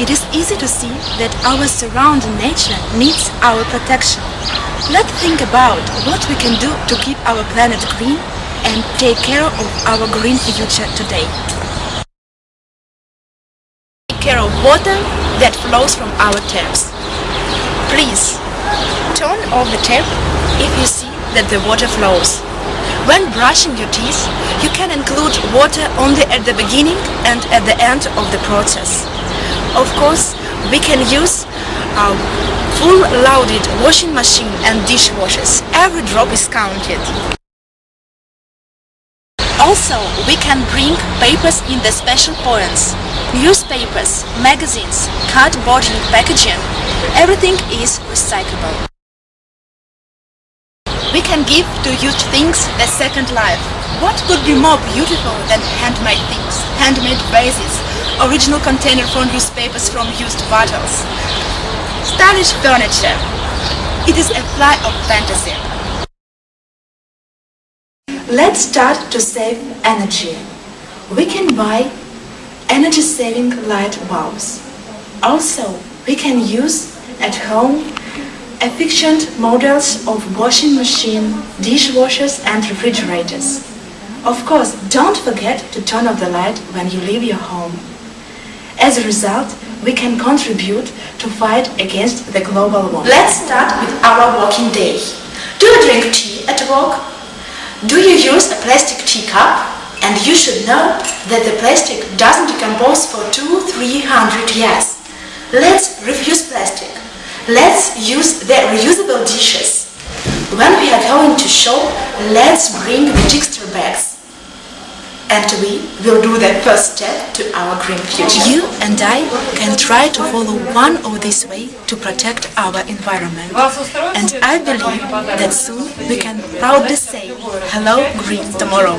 it is easy to see that our surrounding nature needs our protection. Let's think about what we can do to keep our planet green and take care of our green future today. Take care of water that flows from our taps. Please, turn off the tap if you see that the water flows. When brushing your teeth, you can include water only at the beginning and at the end of the process. Of course, we can use um, a full-loaded washing machine and dishwashers. Every drop is counted. Also, we can bring papers in the special points. Newspapers, magazines, cardboard packaging, everything is recyclable. We can give to used things a second life. What could be more beautiful than handmade things, handmade vases, original container for newspapers from used bottles, stylish furniture. It is a fly of fantasy. Let's start to save energy. We can buy energy-saving light bulbs. Also, we can use at home efficient models of washing machine, dishwashers and refrigerators. Of course, don't forget to turn off the light when you leave your home. As a result, we can contribute to fight against the global warming. Let's start with our working day. Do you drink tea at work? Do you use a plastic teacup? And you should know that the plastic doesn't decompose for 2-300 years. Let's refuse plastic. Let's use the reusable dishes. When we are going to shop, let's bring the texture bags. And we will do the first step to our green future. You and I can try to follow one of these ways to protect our environment. And I believe that soon we can proudly say, hello green tomorrow.